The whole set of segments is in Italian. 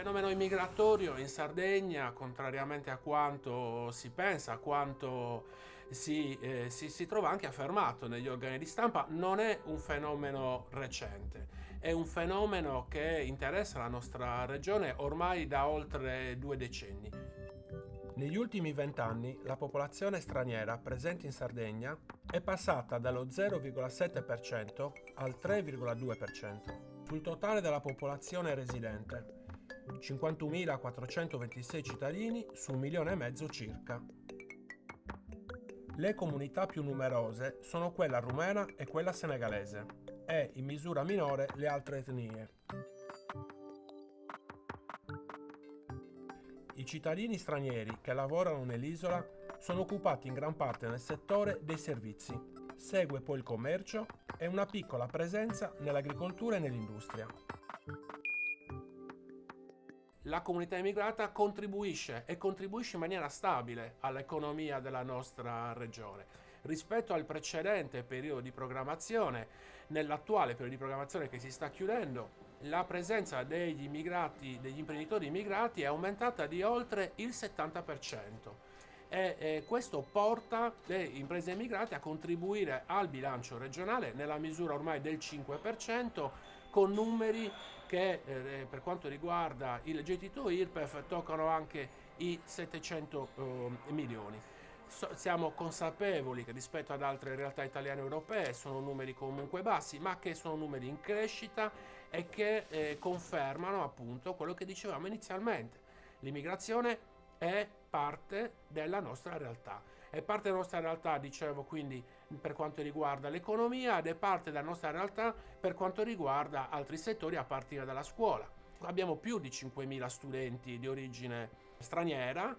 fenomeno immigratorio in Sardegna, contrariamente a quanto si pensa, a quanto si, eh, si, si, trova anche affermato negli organi di stampa, non è un fenomeno recente, è un fenomeno che interessa la nostra regione ormai da oltre due decenni. Negli ultimi vent'anni la popolazione straniera presente in Sardegna è passata dallo 0,7% al 3,2% sul totale della popolazione residente, 51.426 cittadini su un milione e mezzo circa. Le comunità più numerose sono quella rumena e quella senegalese e, in misura minore, le altre etnie. I cittadini stranieri che lavorano nell'isola sono occupati in gran parte nel settore dei servizi. Segue poi il commercio e una piccola presenza nell'agricoltura e nell'industria. La comunità immigrata contribuisce e contribuisce in maniera stabile all'economia della nostra regione. Rispetto al precedente periodo di programmazione, nell'attuale periodo di programmazione che si sta chiudendo, la presenza degli immigrati, degli imprenditori immigrati è aumentata di oltre il 70% e questo porta le imprese immigrate a contribuire al bilancio regionale nella misura ormai del 5% con numeri che eh, per quanto riguarda il gettito IRPEF toccano anche i 700 eh, milioni. So, siamo consapevoli che rispetto ad altre realtà italiane e europee sono numeri comunque bassi, ma che sono numeri in crescita e che eh, confermano appunto quello che dicevamo inizialmente. L'immigrazione è parte della nostra realtà. È parte della nostra realtà, dicevo, quindi per quanto riguarda l'economia ed è parte della nostra realtà per quanto riguarda altri settori a partire dalla scuola. Abbiamo più di 5.000 studenti di origine straniera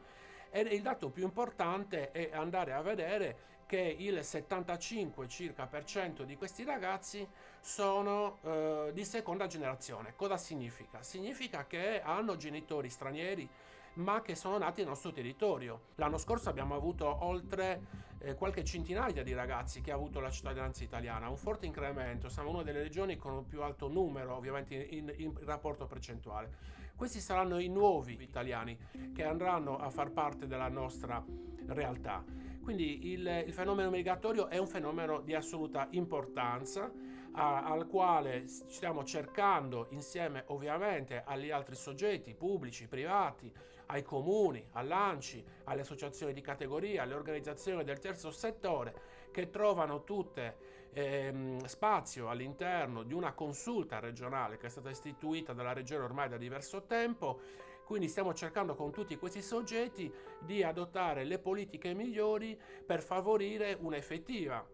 e il dato più importante è andare a vedere che il 75 circa per cento di questi ragazzi sono eh, di seconda generazione. Cosa significa? Significa che hanno genitori stranieri ma che sono nati nel nostro territorio. L'anno scorso abbiamo avuto oltre eh, qualche centinaia di ragazzi che ha avuto la cittadinanza italiana, un forte incremento, siamo una delle regioni con il più alto numero ovviamente in, in, in rapporto percentuale. Questi saranno i nuovi italiani che andranno a far parte della nostra realtà. Quindi il, il, fenomeno migratorio è un fenomeno di assoluta importanza a, al quale stiamo cercando insieme ovviamente agli altri soggetti pubblici, privati, ai comuni, all'ANCI, alle associazioni di categoria, alle organizzazioni del terzo settore che trovano tutte ehm, spazio all'interno di una consulta regionale che è stata istituita dalla regione ormai da diverso tempo. Quindi stiamo cercando con tutti questi soggetti di adottare le politiche migliori per favorire un'effettiva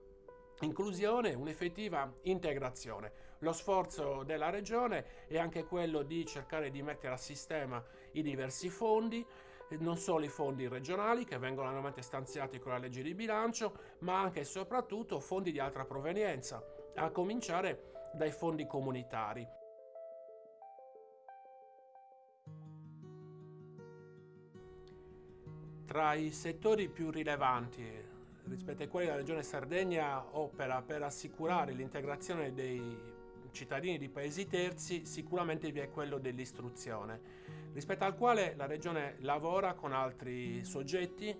inclusione, un'effettiva integrazione. Lo sforzo della Regione è anche quello di cercare di mettere a sistema i diversi fondi, non solo i fondi regionali che vengono annualmente stanziati con la legge di bilancio, ma anche e soprattutto fondi di altra provenienza, a cominciare dai fondi comunitari. Tra i settori più rilevanti rispetto ai quali la Regione Sardegna opera per assicurare l'integrazione dei cittadini di paesi terzi, sicuramente vi è quello dell'istruzione, rispetto al quale la Regione lavora con altri soggetti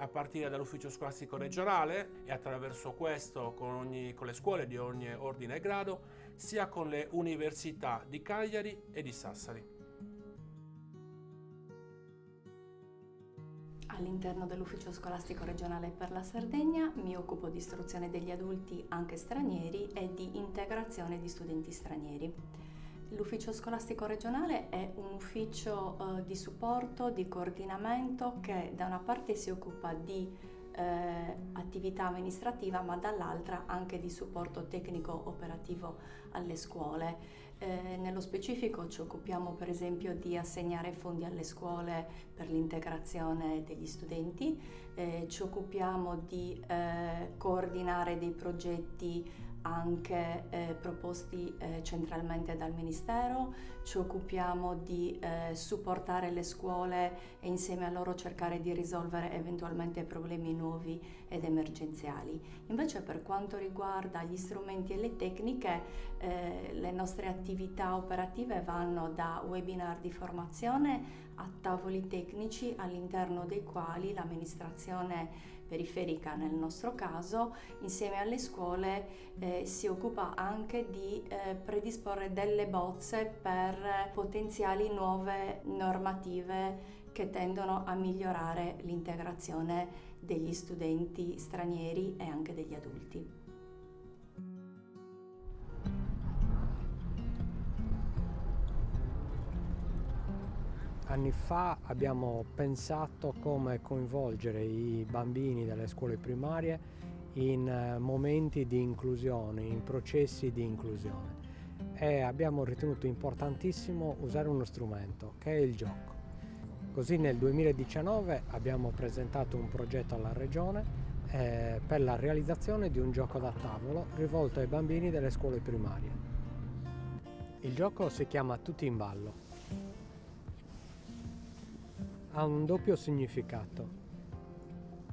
a partire dall'ufficio scolastico regionale e attraverso questo con, ogni, con le scuole di ogni ordine e grado, sia con le università di Cagliari e di Sassari. All'interno dell'Ufficio Scolastico Regionale per la Sardegna mi occupo di istruzione degli adulti anche stranieri e di integrazione di studenti stranieri. L'Ufficio Scolastico Regionale è un ufficio eh, di supporto, di coordinamento che da una parte si occupa di eh, attività amministrativa ma dall'altra anche di supporto tecnico operativo alle scuole. Eh, nello specifico ci occupiamo per esempio di assegnare fondi alle scuole per l'integrazione degli studenti, eh, ci occupiamo di eh, coordinare dei progetti anche eh, proposti eh, centralmente dal Ministero, ci occupiamo di eh, supportare le scuole e insieme a loro cercare di risolvere eventualmente problemi nuovi ed emergenziali. Invece per quanto riguarda gli strumenti e le tecniche, eh, le nostre attività operative vanno da webinar di formazione a tavoli tecnici all'interno dei quali l'amministrazione periferica nel nostro caso, insieme alle scuole eh, si occupa anche di eh, predisporre delle bozze per potenziali nuove normative che tendono a migliorare l'integrazione degli studenti stranieri e anche degli adulti. Anni fa abbiamo pensato come coinvolgere i bambini delle scuole primarie in eh, momenti di inclusione, in processi di inclusione e abbiamo ritenuto importantissimo usare uno strumento che è il gioco. Così nel 2019 abbiamo presentato un progetto alla Regione eh, per la realizzazione di un gioco da tavolo rivolto ai bambini delle scuole primarie. Il gioco si chiama Tutti in ballo ha un doppio significato.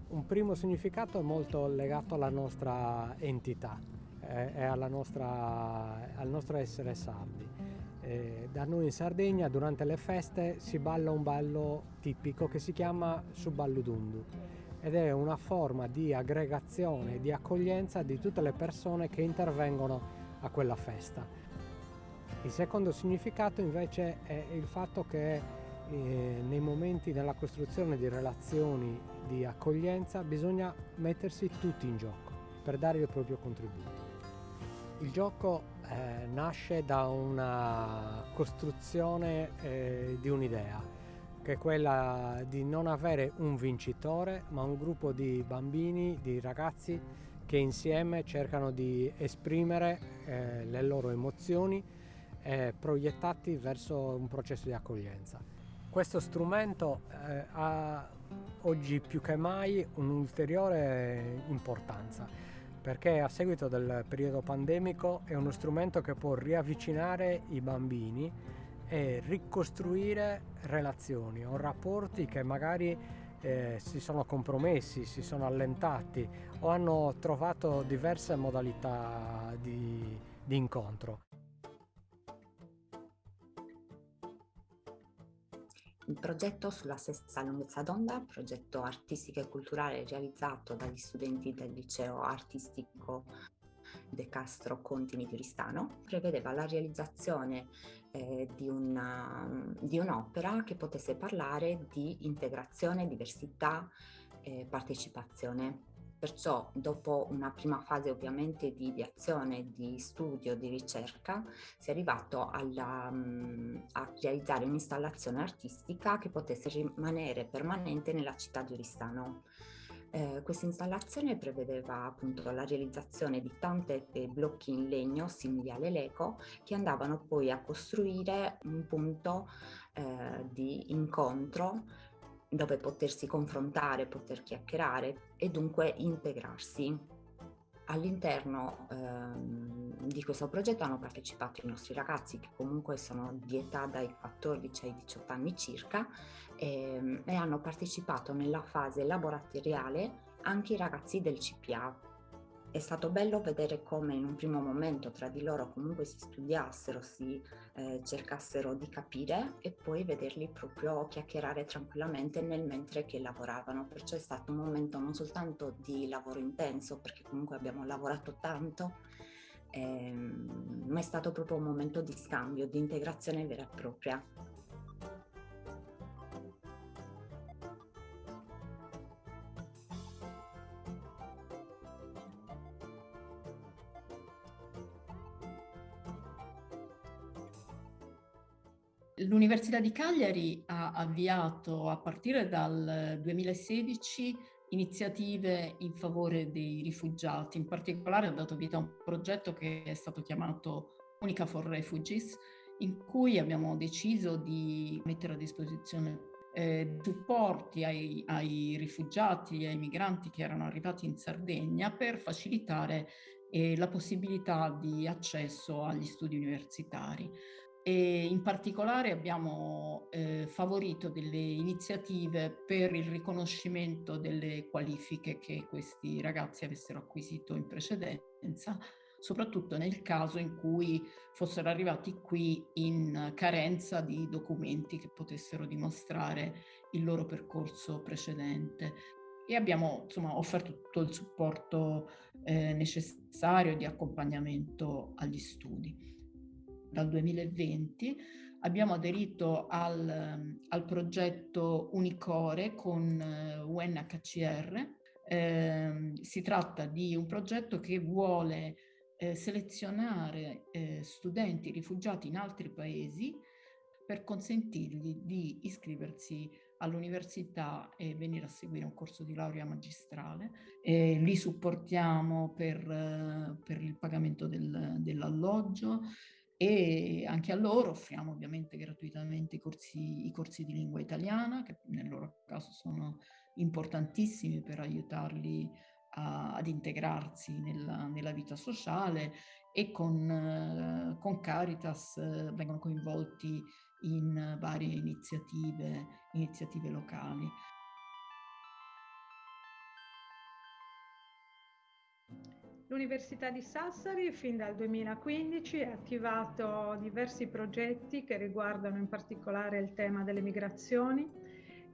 Un primo significato è molto legato alla nostra entità eh, e al nostro essere sardi. Eh, da noi in Sardegna durante le feste si balla un ballo tipico che si chiama Suballudundu ed è una forma di aggregazione, di accoglienza di tutte le persone che intervengono a quella festa. Il secondo significato invece è il fatto che eh, nei momenti della costruzione di relazioni di accoglienza bisogna mettersi tutti in gioco per dare il proprio contributo. Il gioco eh, nasce da una costruzione eh, di un'idea, che è quella di non avere un vincitore, ma un gruppo di bambini, di ragazzi che insieme cercano di esprimere eh, le loro emozioni eh, proiettati verso un processo di accoglienza. Questo strumento eh, ha oggi più che mai un'ulteriore importanza perché a seguito del periodo pandemico è uno strumento che può riavvicinare i bambini e ricostruire relazioni o rapporti che magari eh, si sono compromessi, si sono allentati o hanno trovato diverse modalità di, di incontro. Il progetto sulla stessa lunghezza d'onda, progetto artistico e culturale realizzato dagli studenti del liceo artistico De Castro Contini di Ristano, prevedeva la realizzazione eh, di, una, di, un'opera che potesse parlare di integrazione, diversità e partecipazione Perciò dopo una prima fase ovviamente di, di azione, di studio, di ricerca, si è arrivato alla, um, a realizzare un'installazione artistica che potesse rimanere permanente nella città di Oristano. Eh, questa installazione prevedeva appunto la realizzazione di tante blocchi in legno simili alle Lego che andavano poi a costruire un punto eh, di incontro dove potersi confrontare, poter chiacchierare e dunque integrarsi. All'interno ehm, di questo progetto hanno partecipato i nostri ragazzi che comunque sono di età dai 14 ai 18 anni circa ehm, e hanno partecipato nella fase laboratoriale anche i ragazzi del CPA è stato bello vedere come in un primo momento tra di loro comunque si studiassero, si eh, cercassero di capire e poi vederli proprio chiacchierare tranquillamente nel mentre che lavoravano. Perciò è stato un momento non soltanto di lavoro intenso, perché comunque abbiamo lavorato tanto, ehm, ma è stato proprio un momento di scambio, di integrazione vera e propria. L'Università di Cagliari ha avviato a partire dal 2016 iniziative in favore dei rifugiati, in particolare ha dato vita a un progetto che è stato chiamato Unica for Refugees, in cui abbiamo deciso di mettere a disposizione eh, supporti ai, ai rifugiati e ai migranti che erano arrivati in Sardegna per facilitare e la possibilità di accesso agli studi universitari. E in particolare abbiamo eh, favorito delle iniziative per il riconoscimento delle qualifiche che questi ragazzi avessero acquisito in precedenza, soprattutto nel caso in cui fossero arrivati qui in carenza di documenti che potessero dimostrare il loro percorso precedente. E abbiamo insomma, offerto tutto il supporto eh, necessario di accompagnamento agli studi. Dal 2020 abbiamo aderito al, al progetto Unicore con UNHCR. Eh, si tratta di un progetto che vuole eh, selezionare eh, studenti rifugiati in altri paesi per consentirgli di iscriversi all'università e venire a seguire un corso di laurea magistrale. E li supportiamo per, eh, per il pagamento del, dell'alloggio e anche a loro offriamo ovviamente gratuitamente i corsi, i corsi di lingua italiana che nel loro caso sono importantissimi per aiutarli a, ad integrarsi nella, nella, vita sociale e con, eh, con Caritas eh, vengono coinvolti in varie iniziative, iniziative locali. L'Università di Sassari fin dal 2015 ha attivato diversi progetti che riguardano in particolare il tema delle migrazioni,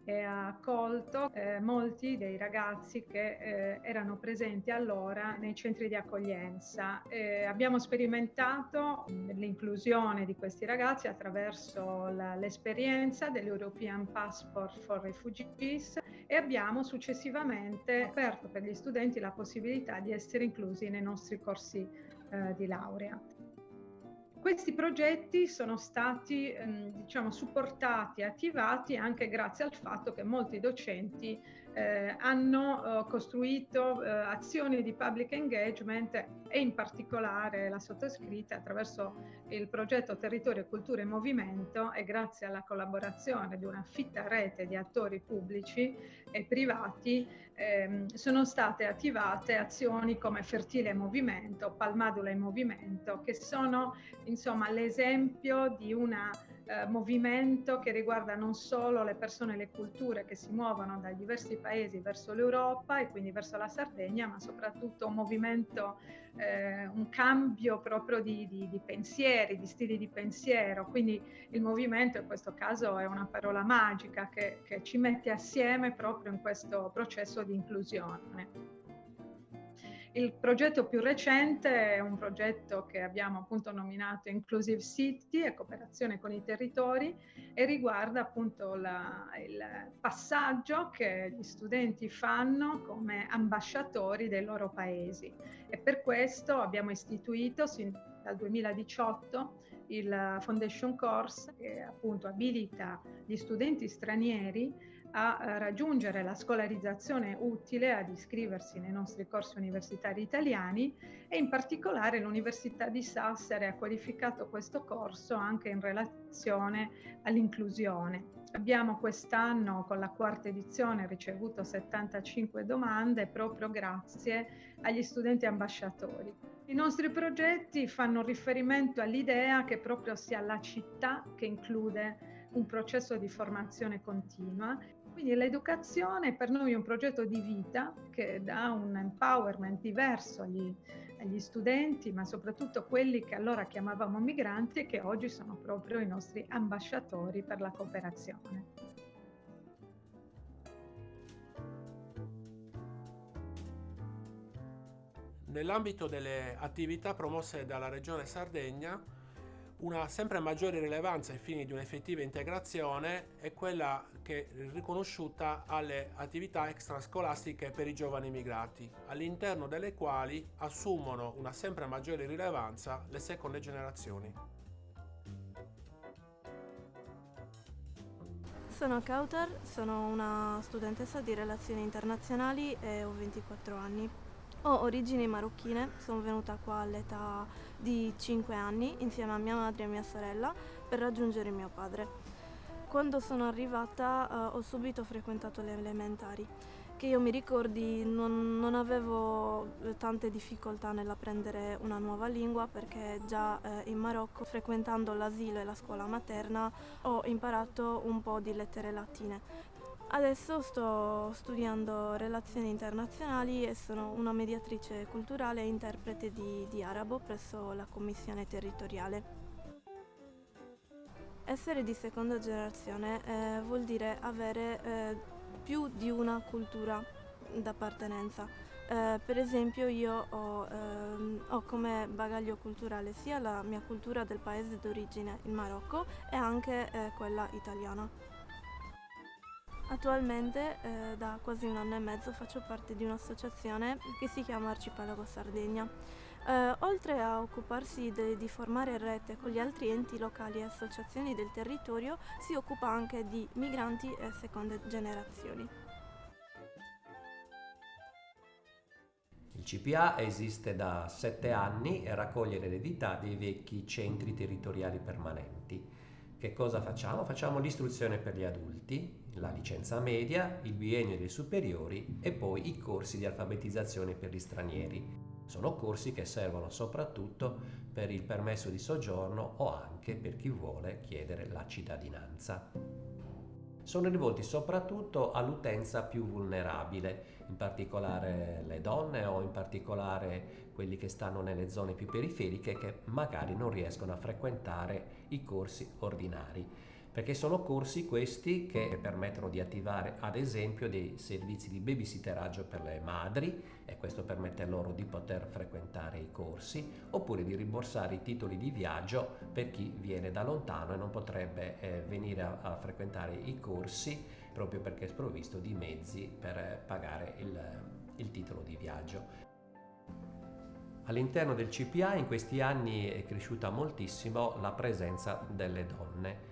e ha accolto eh, molti dei ragazzi che eh, erano presenti allora nei centri di accoglienza. Eh, abbiamo sperimentato l'inclusione di questi ragazzi attraverso la, l'esperienza dell'European Passport for Refugees e abbiamo successivamente aperto per gli studenti la possibilità di essere inclusi nei nostri corsi eh, di laurea. Questi progetti sono stati ehm, diciamo, supportati e attivati anche grazie al fatto che molti docenti eh, hanno eh, costruito eh, azioni di public engagement e in particolare la sottoscritta attraverso il progetto Territorio, Cultura e Movimento e grazie alla collaborazione di una fitta rete di attori pubblici e privati ehm, sono state attivate azioni come Fertile Movimento, Palmadula in Movimento, che sono l'esempio di una eh, movimento che riguarda non solo le persone e le culture che si muovono dai diversi paesi verso l'Europa e quindi verso la Sardegna, ma soprattutto un movimento, eh, un cambio proprio di, di, di, pensieri, di stili di pensiero. Quindi il movimento in questo caso è una parola magica che, che ci mette assieme proprio in questo processo di inclusione. Il progetto più recente è un progetto che abbiamo appunto nominato Inclusive City e cooperazione con i territori e riguarda appunto la, il passaggio che gli studenti fanno come ambasciatori dei loro paesi. E per questo abbiamo istituito sin dal 2018 il Foundation Course che appunto abilita gli studenti stranieri a eh, raggiungere la scolarizzazione utile ad iscriversi nei nostri corsi universitari italiani e in particolare l'Università di Sassari ha qualificato questo corso anche in relazione all'inclusione. Abbiamo quest'anno con la quarta edizione ricevuto 75 domande proprio grazie agli studenti ambasciatori. I nostri progetti fanno riferimento all'idea che proprio sia la città che include un processo di formazione continua quindi l'educazione è per noi un progetto di vita che dà un empowerment diverso agli, agli studenti, ma soprattutto quelli che allora chiamavamo migranti e che oggi sono proprio i nostri ambasciatori per la cooperazione. Nell'ambito delle attività promosse dalla Regione Sardegna, una sempre maggiore rilevanza ai fini di un'effettiva integrazione è quella che è riconosciuta alle attività extrascolastiche per i giovani immigrati, all'interno delle quali assumono una sempre maggiore rilevanza le seconde generazioni. Sono Kautar, sono una studentessa di relazioni internazionali e ho 24 anni. Ho origini marocchine, sono venuta qua all'età di 5 anni insieme a mia madre e mia sorella per raggiungere mio padre. Quando sono arrivata uh, ho subito frequentato le elementari che io mi ricordi non, non, avevo tante difficoltà nell'apprendere una nuova lingua perché già eh, in Marocco, frequentando l'asilo e la scuola materna, ho imparato un po' di lettere latine. Adesso sto studiando relazioni internazionali e sono una mediatrice culturale e interprete di, di arabo presso la Commissione territoriale. Essere di seconda generazione eh, vuol dire avere eh, più di una cultura d'appartenenza. Eh, per esempio io ho, ehm, ho, come bagaglio culturale sia la mia cultura del paese d'origine, il Marocco, e anche eh, quella italiana. Attualmente eh, da quasi un anno e mezzo faccio parte di un'associazione che si chiama Arcipelago Sardegna. Eh, oltre a occuparsi de, di formare rete con gli altri enti locali e associazioni del territorio, si occupa anche di migranti e seconde generazioni. Il CPA esiste da sette anni e raccoglie l'eredità dei vecchi centri territoriali permanenti. Che cosa facciamo? Facciamo l'istruzione per gli adulti, la licenza media, il biennio dei superiori e poi i corsi di alfabetizzazione per gli stranieri. Sono corsi che servono soprattutto per il permesso di soggiorno o anche per chi vuole chiedere la cittadinanza. Sono rivolti soprattutto all'utenza più vulnerabile, in particolare le donne o in particolare quelli che stanno nelle zone più periferiche che magari non riescono a frequentare i corsi ordinari perché sono corsi questi che permettono di attivare ad esempio dei servizi di babysitteraggio per le madri e questo permette loro di poter frequentare i corsi oppure di rimborsare i titoli di viaggio per chi viene da lontano e non potrebbe eh, venire a, a, frequentare i corsi proprio perché è sprovvisto di mezzi per eh, pagare il, il titolo di viaggio. All'interno del CPA in questi anni è cresciuta moltissimo la presenza delle donne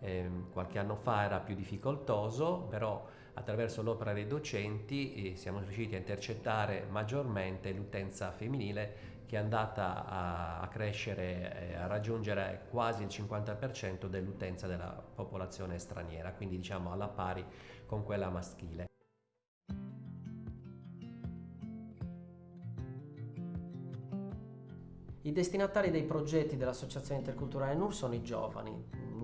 eh, qualche anno fa era più difficoltoso, però attraverso l'opera dei docenti eh, siamo riusciti a intercettare maggiormente l'utenza femminile che è andata a, a crescere, eh, a raggiungere quasi il 50% dell'utenza della popolazione straniera, quindi diciamo alla pari con quella maschile. I destinatari dei progetti dell'Associazione Interculturale NUR sono i giovani,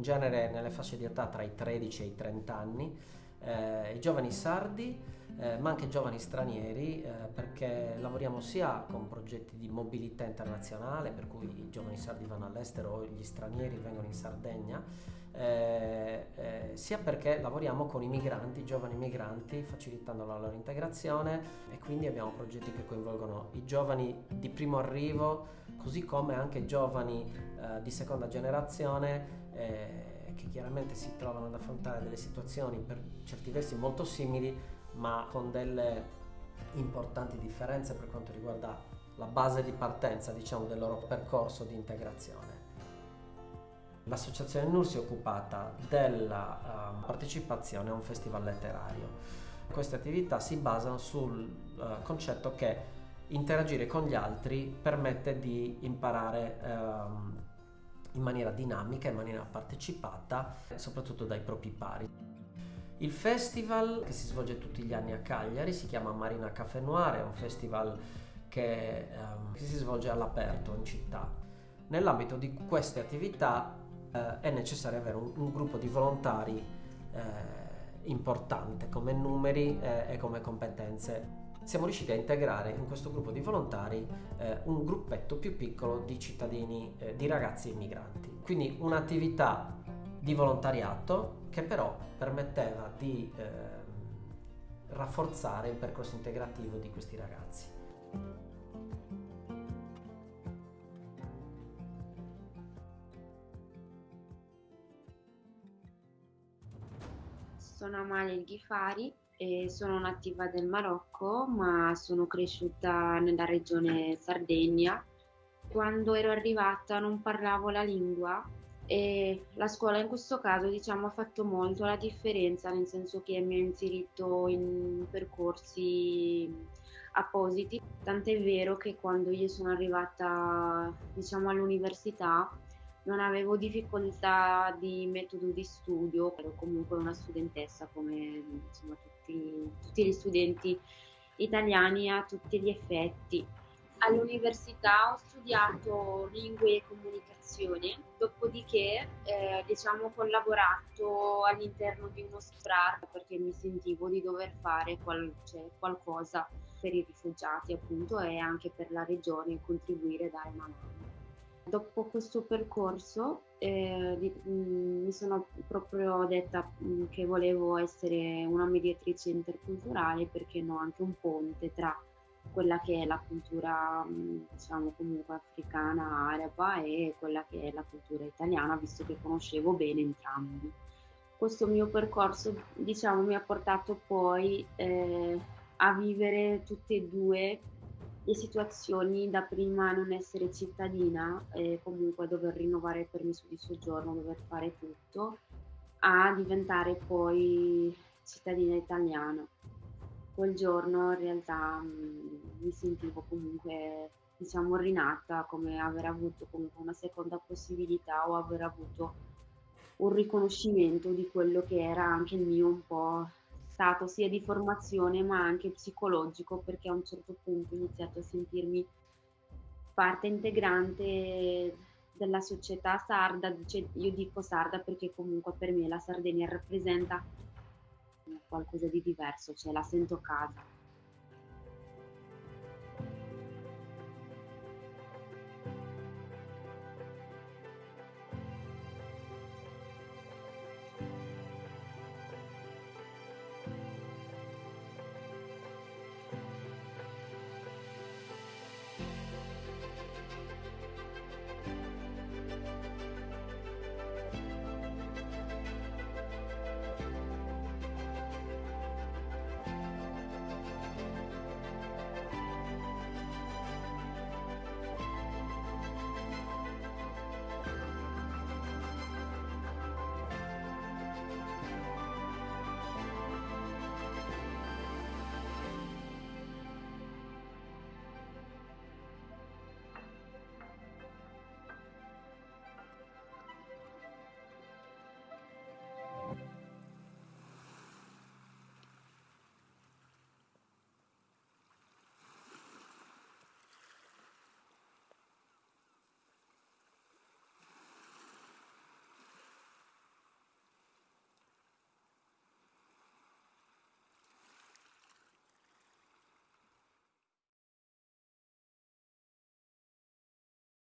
genere nelle fasce di età tra i 13 e i 30 anni, eh, i giovani sardi, eh, ma anche giovani stranieri, eh, perché lavoriamo sia con progetti di mobilità internazionale, per cui i giovani sardi vanno all'estero o gli stranieri vengono in Sardegna, eh, eh, sia perché lavoriamo con i migranti, giovani migranti, facilitando la loro integrazione e quindi abbiamo progetti che coinvolgono i giovani di primo arrivo, così come anche giovani eh, di seconda generazione eh, che chiaramente si trovano ad affrontare delle situazioni per certi versi molto simili, ma con delle importanti differenze per quanto riguarda la base di partenza diciamo, del loro percorso di integrazione. L'associazione NUR si è occupata della uh, partecipazione a un festival letterario. Queste attività si basano sul uh, concetto che interagire con gli altri permette di imparare um, in maniera dinamica, in maniera partecipata, soprattutto dai propri pari. Il festival che si svolge tutti gli anni a Cagliari si chiama Marina Café Noir, è un festival che, um, che si svolge all'aperto in città. Nell'ambito di queste attività eh, è necessario avere un, un gruppo di volontari eh, importante come numeri eh, e come competenze siamo riusciti a integrare in questo gruppo di volontari eh, un gruppetto più piccolo di cittadini, eh, di ragazzi immigranti. Quindi un'attività di volontariato che però permetteva di eh, rafforzare il percorso integrativo di questi ragazzi. Sono Amalia Ghifari e sono nativa del Marocco, ma sono cresciuta nella regione Sardegna. Quando ero arrivata non parlavo la lingua e la scuola in questo caso diciamo ha fatto molto la differenza, nel senso che mi ha inserito in percorsi appositi, tant'è vero che quando io sono arrivata diciamo all'università non avevo difficoltà di metodo di studio, ero comunque una studentessa come insomma, tutti, tutti gli studenti italiani a tutti gli effetti. All'università ho studiato lingue e comunicazione, dopodiché eh, diciamo, ho collaborato all'interno di uno SPRAR perché mi sentivo di dover fare qual- cioè, qualcosa per i rifugiati appunto e anche per la regione contribuire a dare. Dopo questo percorso eh, mm, mi sono proprio detta mm, che volevo essere una mediatrice interculturale perché no, anche un ponte tra quella che è la cultura mm, diciamo comunque africana, araba e quella che è la cultura italiana, visto che conoscevo bene entrambi. Questo mio percorso diciamo mi ha portato poi eh, a vivere tutte e due le situazioni da prima non essere cittadina e comunque dover rinnovare il permesso di soggiorno, dover fare tutto, a diventare poi cittadina italiana. Quel giorno in realtà mh, mm, mi sentivo comunque diciamo rinata come aver avuto comunque una seconda possibilità o aver avuto un riconoscimento di quello che era anche il mio un po' stato sia di formazione ma anche psicologico perché a un certo punto ho iniziato a sentirmi parte integrante della società sarda, cioè io dico sarda perché comunque per me la Sardegna rappresenta qualcosa di diverso, cioè la sento casa.